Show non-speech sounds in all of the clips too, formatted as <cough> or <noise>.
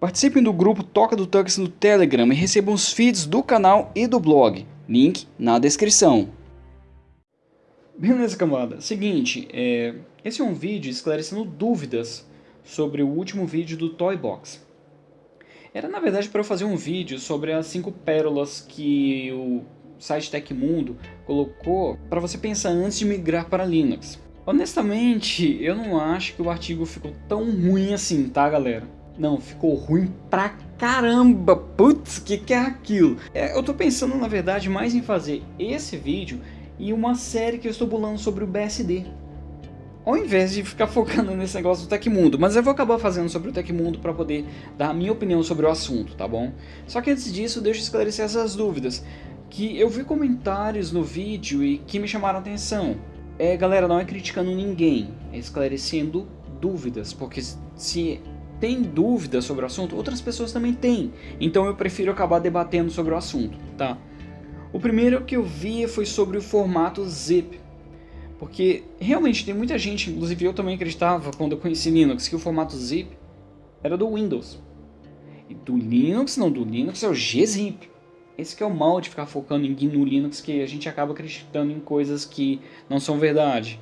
Participem do grupo Toca do Tux no Telegram e recebam os feeds do canal e do blog. Link na descrição. Beleza, camada. Seguinte, é... esse é um vídeo esclarecendo dúvidas sobre o último vídeo do Toy Box. Era na verdade para eu fazer um vídeo sobre as 5 pérolas que o site Tecmundo colocou para você pensar antes de migrar para Linux. Honestamente, eu não acho que o artigo ficou tão ruim assim, tá galera? Não, ficou ruim pra caramba. Putz, que que é aquilo? É, eu tô pensando, na verdade, mais em fazer esse vídeo e uma série que eu estou bolando sobre o BSD. Ao invés de ficar <laughs> focando nesse negócio do Tecmundo. Mas eu vou acabar fazendo sobre o Tecmundo para poder dar a minha opinião sobre o assunto, tá bom? Só que antes disso, deixa eu esclarecer essas dúvidas. Que eu vi comentários no vídeo e que me chamaram a atenção. É, galera, não é criticando ninguém, é esclarecendo dúvidas. Porque se tem dúvidas sobre o assunto, outras pessoas também têm. Então eu prefiro acabar debatendo sobre o assunto, tá? O primeiro que eu vi foi sobre o formato zip. Porque realmente tem muita gente, inclusive eu também acreditava quando eu conheci Linux, que o formato zip era do Windows. E do Linux, não, do Linux é o gzip. Esse que é o mal de ficar focando em no Linux, que a gente acaba acreditando em coisas que não são verdade.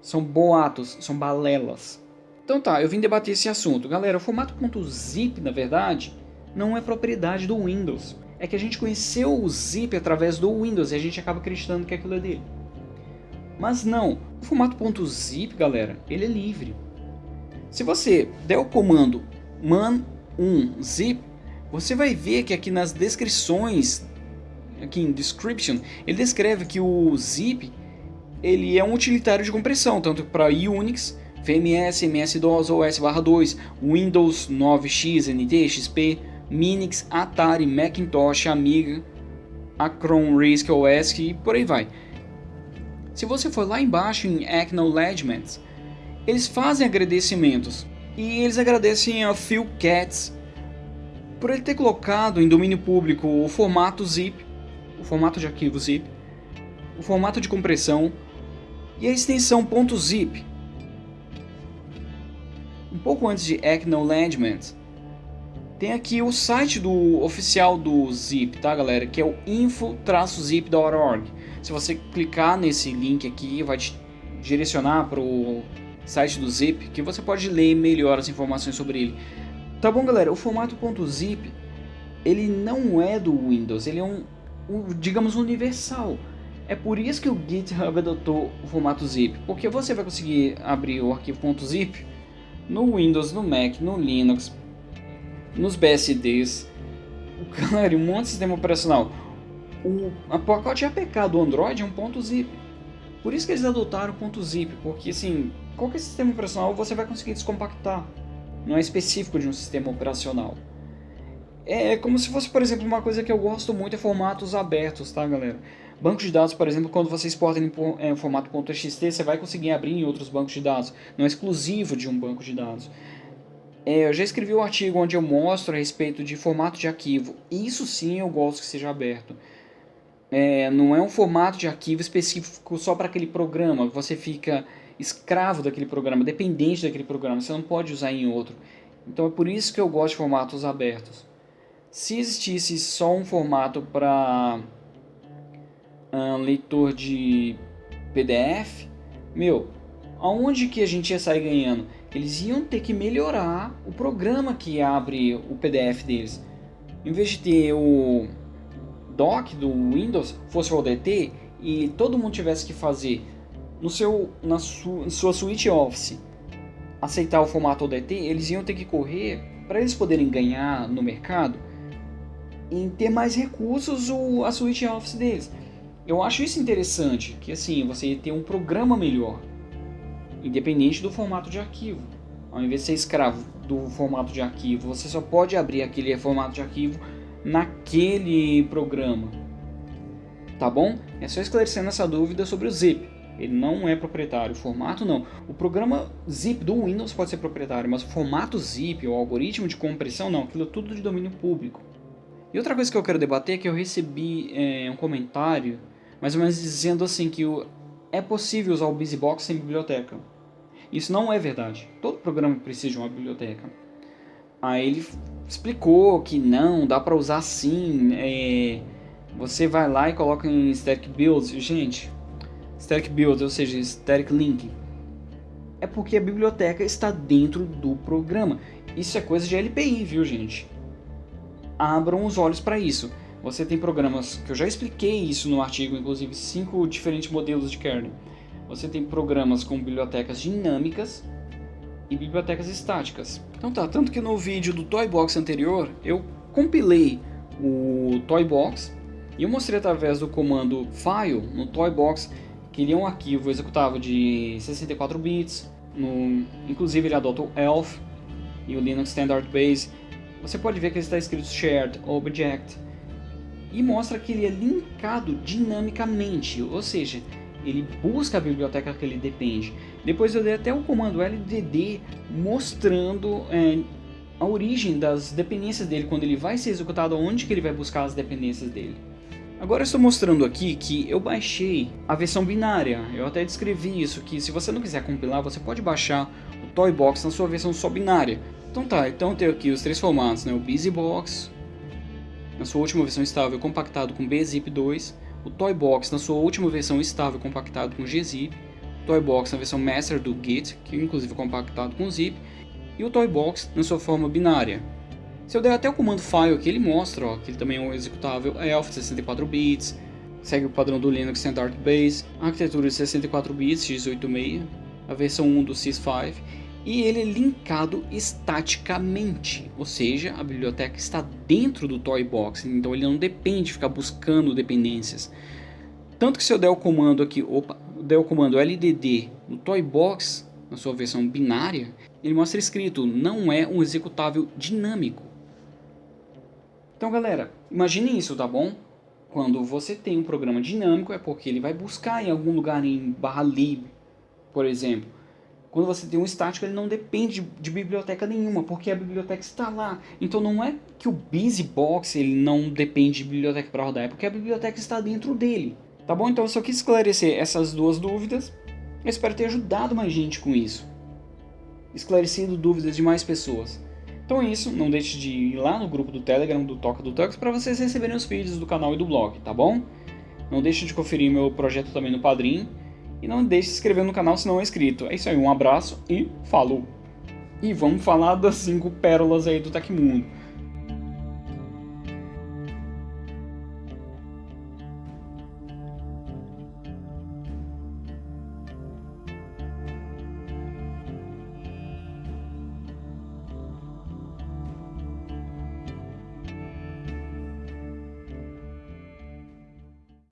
São boatos, são balelas. Então tá, eu vim debater esse assunto. Galera, o formato .zip, na verdade, não é propriedade do Windows. É que a gente conheceu o zip através do Windows e a gente acaba acreditando que aquilo é dele. Mas não, o formato .zip, galera, ele é livre. Se você der o comando man1 zip, você vai ver que aqui nas descrições, aqui em description, ele descreve que o zip ele é um utilitário de compressão, tanto para Unix VMS, MS-DOS, OS/2, Windows 9X, NT, XP, Minix, Atari, Macintosh, Amiga, Acron, RISC OS e por aí vai. Se você for lá embaixo em Acknowledgements, eles fazem agradecimentos e eles agradecem a Phil Katz por ele ter colocado em domínio público o formato zip, o formato de arquivo zip, o formato de compressão e a extensão .zip, pouco antes de Acknowledgement, tem aqui o site do oficial do Zip, tá galera? Que é o info-zip.org. Se você clicar nesse link aqui, vai te direcionar para o site do Zip, que você pode ler melhor as informações sobre ele. Tá bom galera, o formato .zip, ele não é do Windows, ele é um, um digamos, universal. É por isso que o GitHub adotou o formato zip, porque você vai conseguir abrir o arquivo .zip no Windows, no Mac, no Linux, nos BSDs, galera, um monte de sistema operacional. O pacote APK do Android é um ponto .zip. Por isso que eles adotaram o ponto .zip, porque assim, qualquer sistema operacional você vai conseguir descompactar. Não é específico de um sistema operacional. É como se fosse, por exemplo, uma coisa que eu gosto muito é formatos abertos, tá galera? Bancos de dados, por exemplo, quando você exporta em é, formato .txt, você vai conseguir abrir em outros bancos de dados. Não é exclusivo de um banco de dados. É, eu já escrevi um artigo onde eu mostro a respeito de formato de arquivo. Isso sim eu gosto que seja aberto. É, não é um formato de arquivo específico só para aquele programa. Você fica escravo daquele programa, dependente daquele programa. Você não pode usar em outro. Então é por isso que eu gosto de formatos abertos. Se existisse só um formato para uh, leitor de PDF, meu, aonde que a gente ia sair ganhando? Eles iam ter que melhorar o programa que abre o PDF deles. Em vez de ter o doc do Windows, fosse o ODT, e todo mundo tivesse que fazer no seu, na su, sua suite Office aceitar o formato ODT, eles iam ter que correr para eles poderem ganhar no mercado em ter mais recursos o, a suite Office deles. Eu acho isso interessante, que assim, você tem um programa melhor, independente do formato de arquivo. Ao invés de ser escravo do formato de arquivo, você só pode abrir aquele formato de arquivo naquele programa. Tá bom? É só esclarecendo essa dúvida sobre o zip. Ele não é proprietário, o formato não. O programa zip do Windows pode ser proprietário, mas o formato zip, o algoritmo de compressão, não. Aquilo é tudo de domínio público. E outra coisa que eu quero debater é que eu recebi é, um comentário mais ou menos dizendo assim que o, é possível usar o BusyBox sem biblioteca. Isso não é verdade. Todo programa precisa de uma biblioteca. Aí ele explicou que não, dá para usar sim. É, você vai lá e coloca em static builds, gente. Static builds, ou seja, static link. É porque a biblioteca está dentro do programa. Isso é coisa de LPI, viu, gente? Abram os olhos para isso. Você tem programas que eu já expliquei isso no artigo, inclusive cinco diferentes modelos de kernel. Você tem programas com bibliotecas dinâmicas e bibliotecas estáticas. Então tá, tanto que no vídeo do Toybox anterior eu compilei o Toybox e eu mostrei através do comando file no Toybox que ele é um arquivo executável de 64 bits, no, inclusive ele adota o ELF e o Linux Standard Base. Você pode ver que está escrito Shared Object e mostra que ele é linkado dinamicamente, ou seja, ele busca a biblioteca que ele depende. Depois eu dei até o comando LDD mostrando é, a origem das dependências dele, quando ele vai ser executado, onde que ele vai buscar as dependências dele. Agora eu estou mostrando aqui que eu baixei a versão binária, eu até descrevi isso, que se você não quiser compilar, você pode baixar o Toybox na sua versão só binária. Então tá, então tenho aqui os três formatos, né? o BusyBox, na sua última versão estável compactado com bzip2, o Toybox na sua última versão estável compactado com gzip, o Toybox na versão master do Git, que inclusive é compactado com zip, e o Toybox na sua forma binária. Se eu der até o comando file aqui, ele mostra ó, que ele também é um executável ELF de 64 bits, segue o padrão do Linux Standard Base, arquitetura de 64 bits x86, a versão 1 do sys5 e ele é linkado estaticamente, ou seja, a biblioteca está dentro do Toybox, então ele não depende de ficar buscando dependências. Tanto que se eu der o comando aqui, opa, der o comando LDD no Toybox, na sua versão binária, ele mostra escrito, não é um executável dinâmico. Então galera, imagine isso, tá bom? Quando você tem um programa dinâmico é porque ele vai buscar em algum lugar em barra lib, por exemplo, quando você tem um estático, ele não depende de, biblioteca nenhuma, porque a biblioteca está lá. Então não é que o BusyBox ele não depende de biblioteca para rodar, é porque a biblioteca está dentro dele. Tá bom? Então eu só quis esclarecer essas duas dúvidas. Eu espero ter ajudado mais gente com isso. Esclarecido dúvidas de mais pessoas. Então é isso, não deixe de ir lá no grupo do Telegram do Toca do Tux para vocês receberem os vídeos do canal e do blog, tá bom? Não deixe de conferir meu projeto também no Padrim e não deixe de se inscrever no canal se não é inscrito. É isso aí, um abraço e falou! E vamos falar das 5 pérolas aí do Tecmundo.